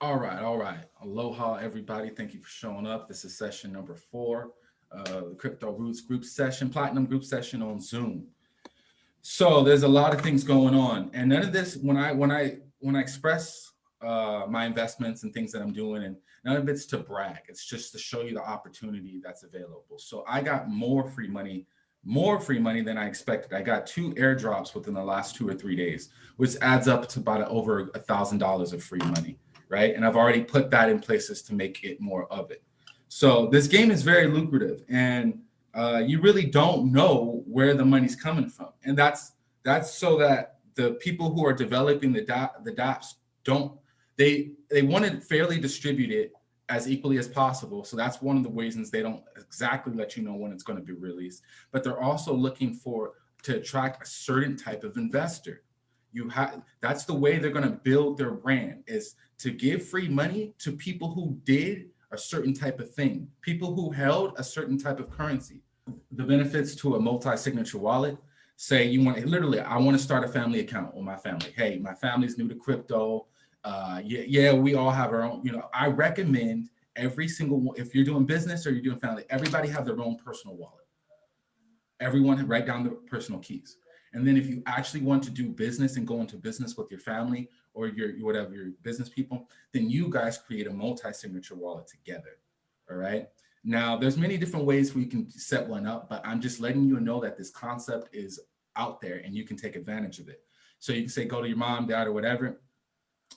All right, all right. Aloha, everybody. Thank you for showing up. This is session number four, uh, the Crypto Roots group session, Platinum group session on Zoom. So there's a lot of things going on, and none of this when I when I when I express uh, my investments and things that I'm doing, and none of it's to brag. It's just to show you the opportunity that's available. So I got more free money, more free money than I expected. I got two airdrops within the last two or three days, which adds up to about over a thousand dollars of free money right? And I've already put that in places to make it more of it. So this game is very lucrative and uh, you really don't know where the money's coming from. And that's that's so that the people who are developing the dot, the dApps don't, they, they want to fairly distribute it as equally as possible. So that's one of the reasons they don't exactly let you know when it's going to be released. But they're also looking for to attract a certain type of investor. You have that's the way they're going to build their brand is to give free money to people who did a certain type of thing, people who held a certain type of currency. The benefits to a multi-signature wallet, say you want, to literally, I want to start a family account with my family. Hey, my family's new to crypto. Uh, yeah, yeah, we all have our own, you know, I recommend every single, if you're doing business or you're doing family, everybody have their own personal wallet. Everyone write down the personal keys. And then if you actually want to do business and go into business with your family or your whatever your business people, then you guys create a multi-signature wallet together. All right. Now there's many different ways we can set one up, but I'm just letting you know that this concept is out there and you can take advantage of it. So you can say, go to your mom, dad, or whatever.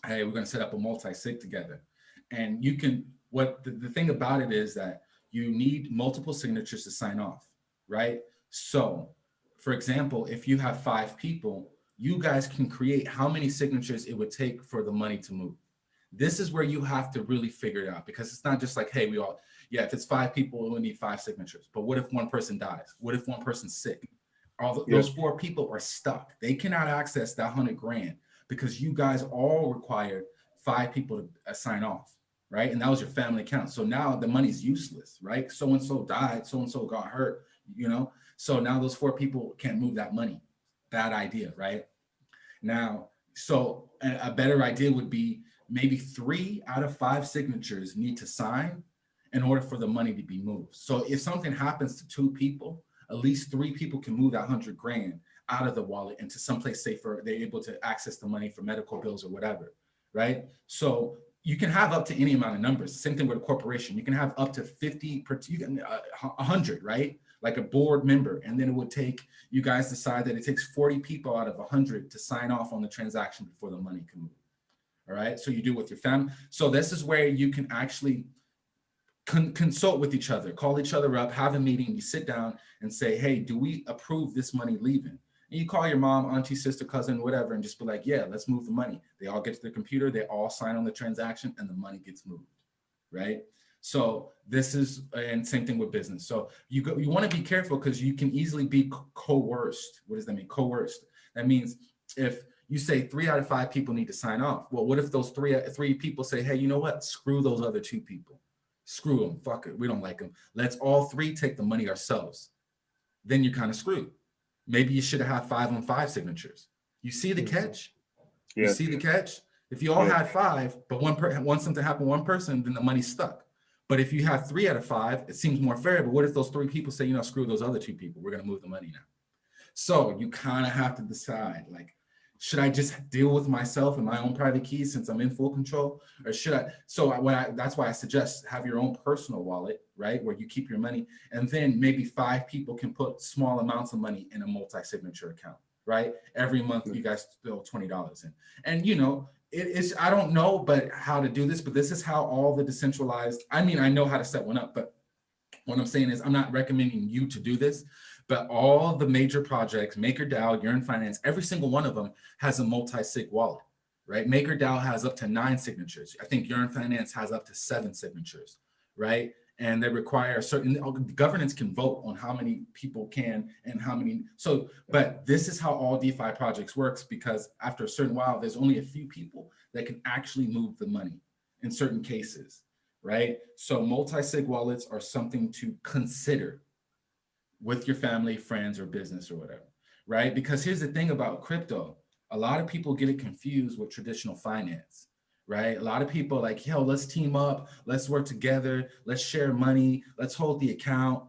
Hey, we're going to set up a multi-sig together. And you can, what the, the thing about it is that you need multiple signatures to sign off, right? So for example, if you have five people, you guys can create how many signatures it would take for the money to move. This is where you have to really figure it out because it's not just like, hey, we all, yeah, if it's five people, we need five signatures. But what if one person dies? What if one person's sick? All the, those four people are stuck. They cannot access that hundred grand because you guys all required five people to uh, sign off, right? And that was your family account. So now the money's useless, right? So-and-so died, so-and-so got hurt, you know? So now those four people can't move that money. Bad idea, right? Now, so a, better idea would be maybe three out of five signatures need to sign in order for the money to be moved. So if something happens to two people, at least three people can move that hundred grand out of the wallet into someplace safer. They're able to access the money for medical bills or whatever, right? So you can have up to any amount of numbers. Same thing with a corporation. You can have up to 50 you can, uh, 100, right? Like a board member. And then it would take, you guys decide that it takes 40 people out of 100 to sign off on the transaction before the money can move. All right, so you do with your family. So this is where you can actually con consult with each other, call each other up, have a meeting, you sit down and say, hey, do we approve this money leaving? And you call your mom, auntie, sister, cousin, whatever, and just be like, yeah, let's move the money. They all get to the computer, they all sign on the transaction and the money gets moved, right? So this is, and same thing with business. So you go, you want to be careful because you can easily be coerced. What does that mean? Coerced. That means if you say three out of five people need to sign off. Well, what if those three, three people say, hey, you know what? Screw those other two people. Screw them. Fuck it. We don't like them. Let's all three take the money ourselves. Then you're kind of screwed. Maybe you should have had five on five signatures. You see the mm-hmm. catch? Yeah. You see the catch? If you all yeah. had five, but one per once something happened one person, then the money's stuck. But if you have three out of five, it seems more fair. But what if those three people say, you know, screw those other two people, we're going to move the money now. So you kind of have to decide like, should I just deal with myself and my own private keys since I'm in full control or should I? So when I, that's why I suggest have your own personal wallet, right? Where you keep your money and then maybe five people can put small amounts of money in a multi-signature account, right? Every month hmm. you guys throw $20 in. And you know, it is, I don't know, but how to do this, but this is how all the decentralized, I mean, I know how to set one up, but what I'm saying is I'm not recommending you to do this, but all the major projects, MakerDAO, Yearn Finance, every single one of them has a multi-sig wallet, right? MakerDAO has up to nine signatures. I think Yearn Finance has up to seven signatures, right? And they require certain governance can vote on how many people can and how many so but this is how all defi projects works because after a certain while there's only a few people that can actually move the money in certain cases right? So multi-sig wallets are something to consider with your family friends or business or whatever right? Because here's the thing about crypto. A lot of people get it confused with traditional finance right? A lot of people like, yo, let's team up, let's work together, let's share money, let's hold the account.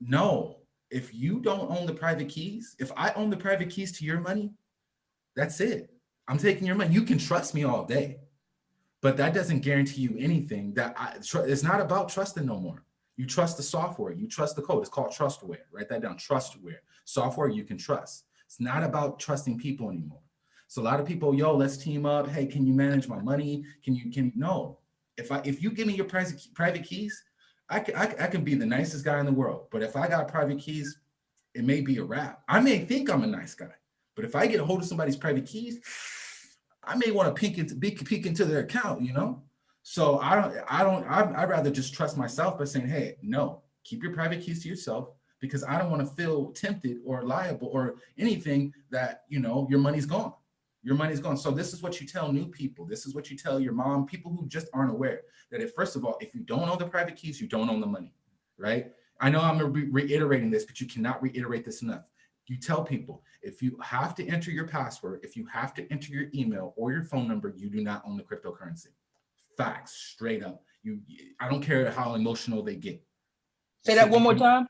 No, if you don't own the private keys, if I own the private keys to your money, that's it. I'm taking your money. You can trust me all day, but that doesn't guarantee you anything that I, it's not about trusting no more. You trust the software, you trust the code. It's called trustware. Write that down, trustware. Software you can trust. It's not about trusting people anymore. So a lot of people, yo, let's team up. Hey, can you manage my money? Can you, can no. If I, if you give me your private, private keys, I can, I, I can be the nicest guy in the world. But if I got private keys, it may be a wrap. I may think I'm a nice guy, but if I get a hold of somebody's private keys, I may want to peek into, peek into their account, you know? So I don't, I don't, I'd, I'd rather just trust myself by saying, hey, no, keep your private keys to yourself because I don't want to feel tempted or liable or anything that, you know, your money's gone. Your money's gone. So this is what you tell new people. This is what you tell your mom, people who just aren't aware that if, first of all, if you don't own the private keys, you don't own the money, right? I know I'm re reiterating this, but you cannot reiterate this enough. You tell people, if you have to enter your password, if you have to enter your email or your phone number, you do not own the cryptocurrency. Facts, straight up. You, I don't care how emotional they get. Say that one more time.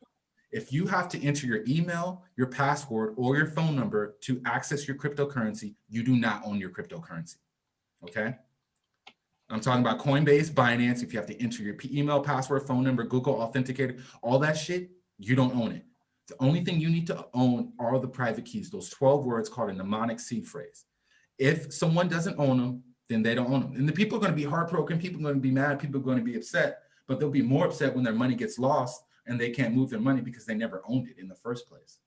If you have to enter your email, your password, or your phone number to access your cryptocurrency, you do not own your cryptocurrency, okay? I'm talking about Coinbase, Binance, if you have to enter your email, password, phone number, Google Authenticator, all that shit, you don't own it. The only thing you need to own are the private keys, those 12 words called a mnemonic seed phrase. If someone doesn't own them, then they don't own them. And the people are going to be heartbroken, people are going to be mad, people are going to be upset, but they'll be more upset when their money gets lost and they can't move their money because they never owned it in the first place.